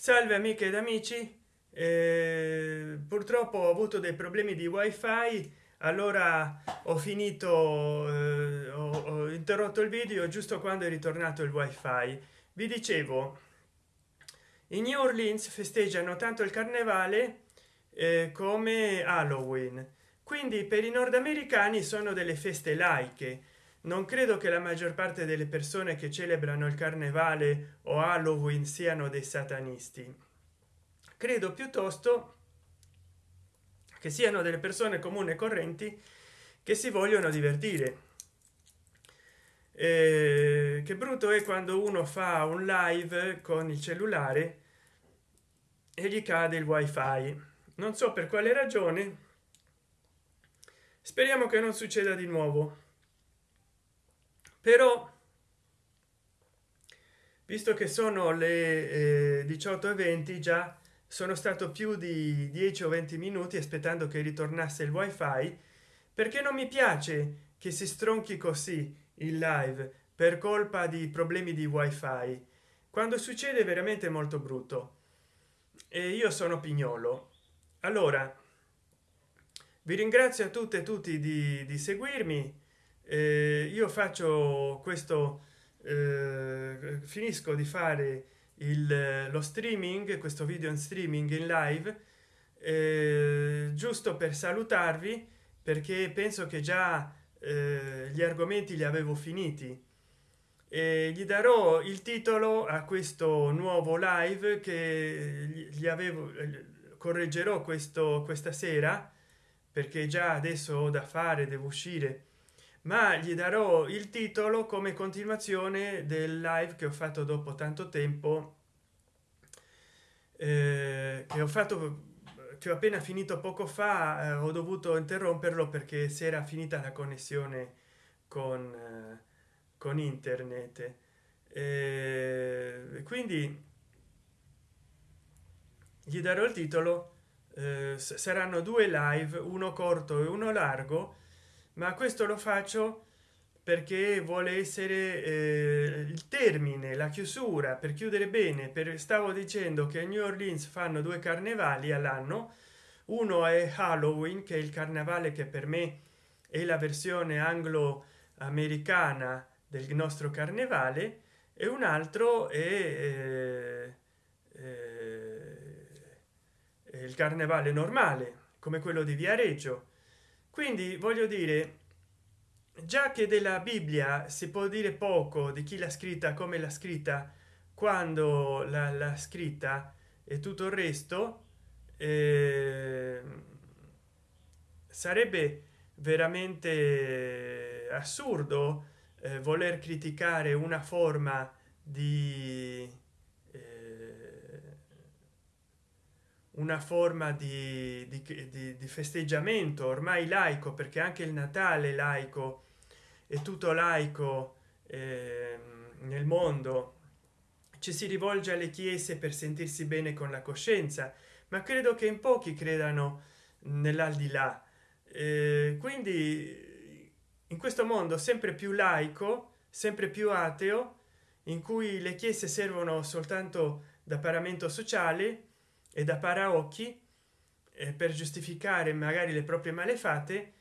salve amiche ed amici. Eh, purtroppo ho avuto dei problemi di wifi. Allora ho finito eh, ho, ho interrotto il video giusto quando è ritornato il wifi. Vi dicevo in new orleans festeggiano tanto il carnevale eh, come halloween. Quindi per i nordamericani sono delle feste laiche non credo che la maggior parte delle persone che celebrano il carnevale o halloween siano dei satanisti. Credo piuttosto che siano delle persone comuni e correnti che si vogliono divertire. Eh, che brutto è quando uno fa un live con il cellulare e gli cade il wifi. Non so per quale ragione. Speriamo che non succeda di nuovo però visto che sono le eh, 18 e 20 già sono stato più di 10 o 20 minuti aspettando che ritornasse il wifi perché non mi piace che si stronchi così il live per colpa di problemi di wifi quando succede veramente molto brutto. E io sono pignolo. Allora vi ringrazio a tutte e tutti di, di seguirmi eh, io faccio questo eh, finisco di fare il, lo streaming questo video in streaming in live eh, giusto per salutarvi perché penso che già eh, gli argomenti li avevo finiti. E gli darò il titolo a questo nuovo live che gli avevo correggerò questo questa sera perché già adesso ho da fare devo uscire ma gli darò il titolo come continuazione del live che ho fatto dopo tanto tempo eh, che ho fatto che ho appena finito poco fa eh, ho dovuto interromperlo perché si era finita la connessione con eh, con internet. Quindi gli darò il titolo eh, saranno due live uno corto e uno largo ma questo lo faccio perché vuole essere eh, il termine la chiusura per chiudere bene per stavo dicendo che a new orleans fanno due carnevali all'anno. Uno è halloween che è il carnevale che per me è la versione anglo americana del nostro carnevale e un altro è eh, eh, il carnevale normale come quello di viareggio quindi voglio dire già che della bibbia si può dire poco di chi l'ha scritta come l'ha scritta quando la, scritta e tutto il resto eh, sarebbe veramente assurdo eh, voler criticare una forma di una forma di, di, di, di, festeggiamento ormai laico perché anche il natale laico è tutto laico eh, nel mondo. Ci si rivolge alle chiese per sentirsi bene con la coscienza ma credo che in pochi credano nell'aldilà. Eh, quindi in questo mondo sempre più laico sempre più ateo in cui le chiese servono soltanto da paramento sociale e da paraocchi eh, per giustificare magari le proprie malefatte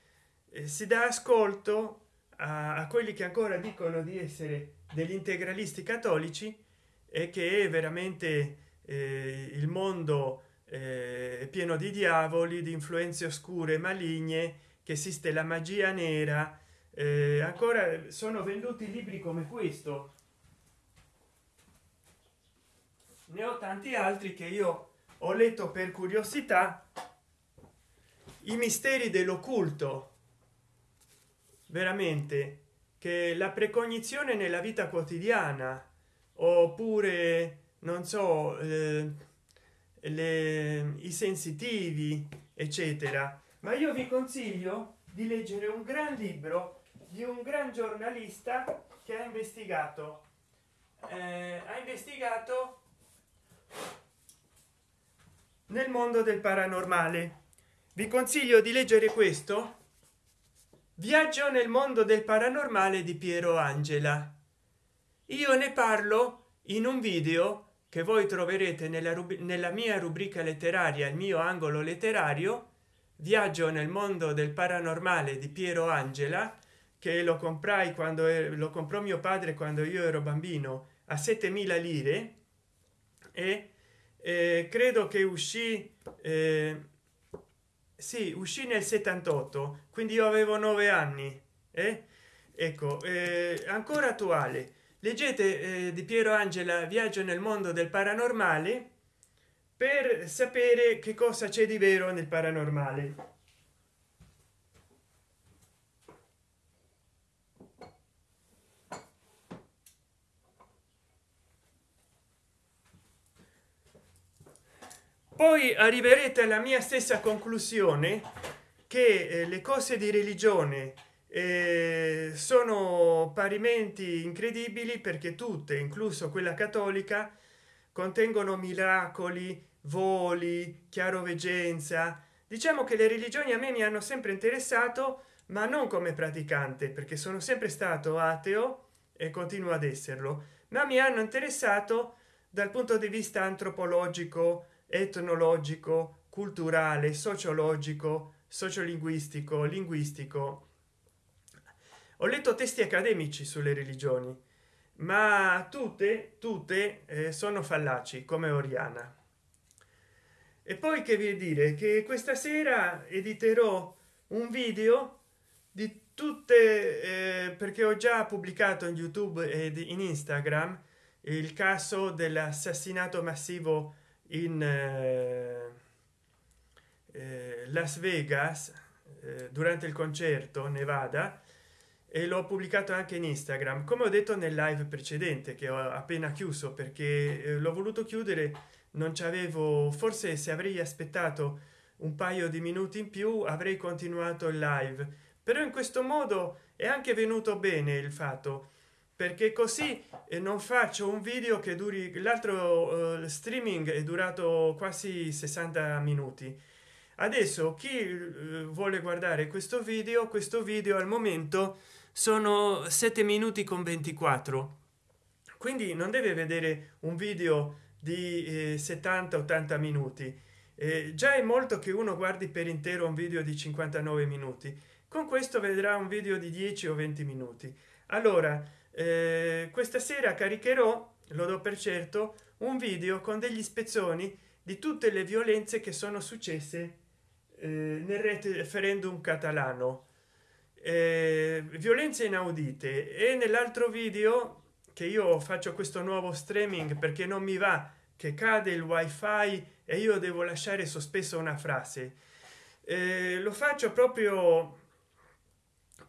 eh, si dà ascolto a, a, quelli che ancora dicono di essere degli integralisti cattolici e che è veramente eh, il mondo eh, pieno di diavoli di influenze oscure maligne che esiste la magia nera eh, ancora sono venduti libri come questo. Ne ho tanti altri che io ho letto per curiosità i misteri dell'occulto. Veramente che la precognizione nella vita quotidiana oppure non so eh, le, i sensitivi eccetera. Ma io vi consiglio di leggere un gran libro di un gran giornalista che ha investigato. Eh, ha investigato nel mondo del paranormale. Vi consiglio di leggere questo. Viaggio nel mondo del paranormale di piero angela. Io ne parlo in un video che voi troverete nella, nella mia rubrica letteraria il mio angolo letterario viaggio nel mondo del paranormale di piero angela che lo comprai quando lo comprò mio padre quando io ero bambino a 7000 lire e eh, credo che uscì eh, sì uscì nel 78 quindi io avevo nove anni eh? ecco eh, ancora attuale leggete eh, di piero angela viaggio nel mondo del paranormale per sapere che cosa c'è di vero nel paranormale poi arriverete alla mia stessa conclusione che eh, le cose di religione eh, sono parimenti incredibili perché tutte incluso quella cattolica contengono miracoli voli chiaroveggenza. Diciamo che le religioni a me mi hanno sempre interessato ma non come praticante perché sono sempre stato ateo e continuo ad esserlo ma mi hanno interessato dal punto di vista antropologico etnologico culturale sociologico sociolinguistico linguistico. Ho letto testi accademici sulle religioni ma tutte tutte eh, sono fallaci come oriana. E poi che vi dire? Che questa sera editerò un video di tutte eh, perché ho già pubblicato in youtube ed in instagram il caso dell'assassinato massivo in eh, eh, las vegas eh, durante il concerto nevada e l'ho pubblicato anche in instagram come ho detto nel live precedente che ho appena chiuso perché eh, l'ho voluto chiudere non ci avevo forse se avrei aspettato un paio di minuti in più avrei continuato il live. Però in questo modo è anche venuto bene il fatto perché così eh, non faccio un video che duri l'altro uh, streaming è durato quasi 60 minuti. Adesso chi uh, vuole guardare questo video questo video al momento sono 7 minuti con 24 quindi non deve vedere un video di eh, 70 80 minuti. Eh, già è molto che uno guardi per intero un video di 59 minuti. Con questo vedrà un video di 10 o 20 minuti. Allora eh, questa sera caricherò lo do per certo un video con degli spezzoni di tutte le violenze che sono successe eh, nel referendum catalano. Eh, violenze inaudite. E nell'altro video che io faccio questo nuovo streaming perché non mi va che cade il wifi e io devo lasciare sospesa una frase eh, lo faccio proprio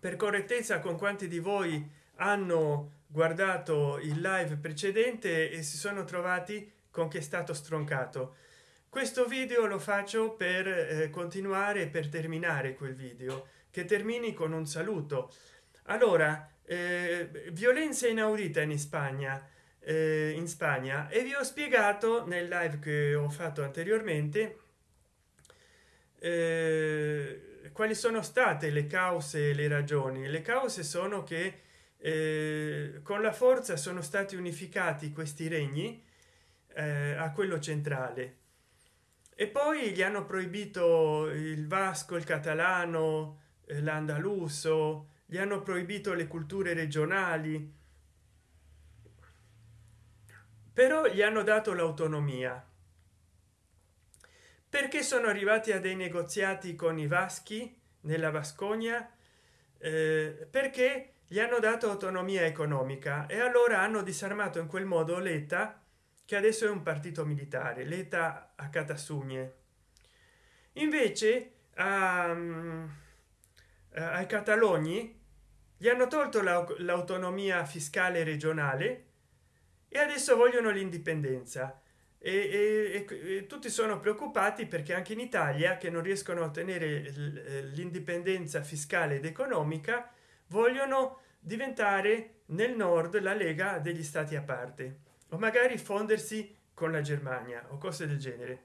per correttezza con quanti di voi hanno guardato il live precedente e si sono trovati con che è stato stroncato. Questo video lo faccio per eh, continuare per terminare quel video che termini con un saluto. Allora eh, violenza inaudita in spagna eh, in spagna e vi ho spiegato nel live che ho fatto anteriormente eh, quali sono state le cause le ragioni. Le cause sono che eh, con la forza sono stati unificati questi regni eh, a quello centrale. E poi gli hanno proibito il vasco il catalano eh, l'andaluso gli hanno proibito le culture regionali. Però gli hanno dato l'autonomia. Perché sono arrivati a dei negoziati con i vaschi nella vascogna eh, perché gli hanno dato autonomia economica e allora hanno disarmato in quel modo l'eta che adesso è un partito militare l'eta a catasugne invece um, ai catalogni gli hanno tolto l'autonomia fiscale regionale e adesso vogliono l'indipendenza. E, e, e, tutti sono preoccupati perché anche in italia che non riescono a ottenere l'indipendenza fiscale ed economica vogliono diventare nel nord la lega degli stati a parte o magari fondersi con la germania o cose del genere.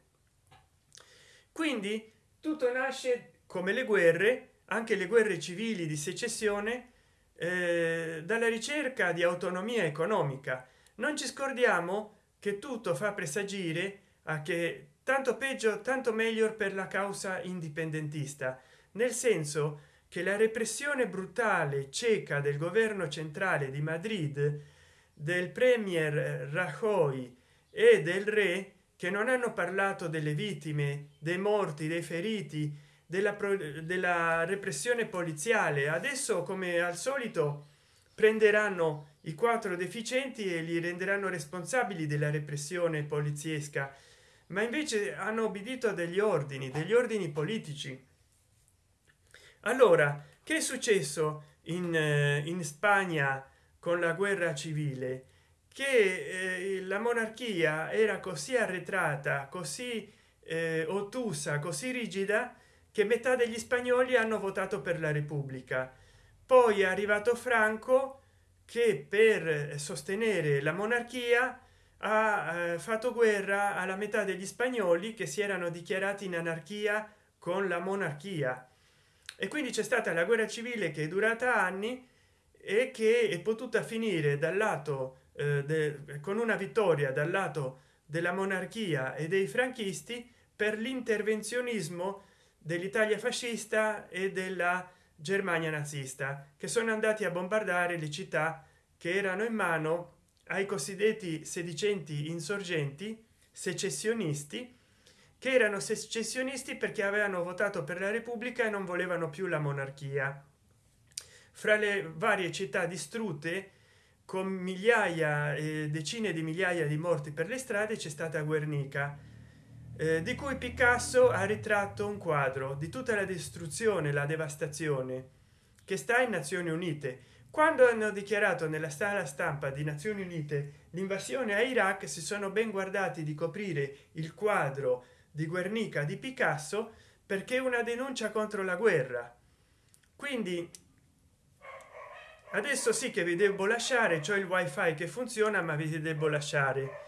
Quindi tutto nasce come le guerre anche le guerre civili di secessione eh, dalla ricerca di autonomia economica. Non ci scordiamo che tutto fa presagire a che tanto peggio tanto meglio per la causa indipendentista nel senso che la repressione brutale cieca del governo centrale di madrid del premier rajoy e del re che non hanno parlato delle vittime dei morti dei feriti della, della repressione poliziale adesso come al solito prenderanno i quattro deficienti e li renderanno responsabili della repressione poliziesca. Ma invece hanno obbedito a degli ordini degli ordini politici allora che è successo in, eh, in spagna con la guerra civile? Che eh, la monarchia era così arretrata così eh, ottusa così rigida che metà degli spagnoli hanno votato per la repubblica. Poi è arrivato franco che per sostenere la monarchia ha eh, fatto guerra alla metà degli spagnoli che si erano dichiarati in anarchia con la monarchia e quindi c'è stata la guerra civile che è durata anni e che è potuta finire dal lato eh, con una vittoria dal lato della monarchia e dei franchisti per l'intervenzionismo dell'italia fascista e della germania nazista che sono andati a bombardare le città che erano in mano ai cosiddetti sedicenti insorgenti secessionisti che erano secessionisti perché avevano votato per la repubblica e non volevano più la monarchia. Fra le varie città distrutte con migliaia e decine di migliaia di morti per le strade c'è stata guernica eh, di cui picasso ha ritratto un quadro di tutta la distruzione la devastazione che sta in nazioni unite. Quando hanno dichiarato nella sala stampa di nazioni unite l'invasione a iraq si sono ben guardati di coprire il quadro di guernica di picasso perché una denuncia contro la guerra. Quindi adesso sì che vi devo lasciare cioè il wifi che funziona ma vi devo lasciare.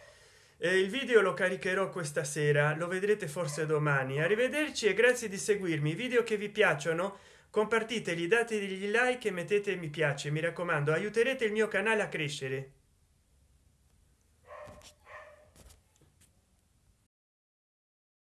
Eh, il video lo caricherò questa sera lo vedrete forse domani. Arrivederci e grazie di seguirmi. I video che vi piacciono compartiteli date degli like e mettete mi piace mi raccomando aiuterete il mio canale a crescere